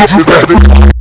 我是在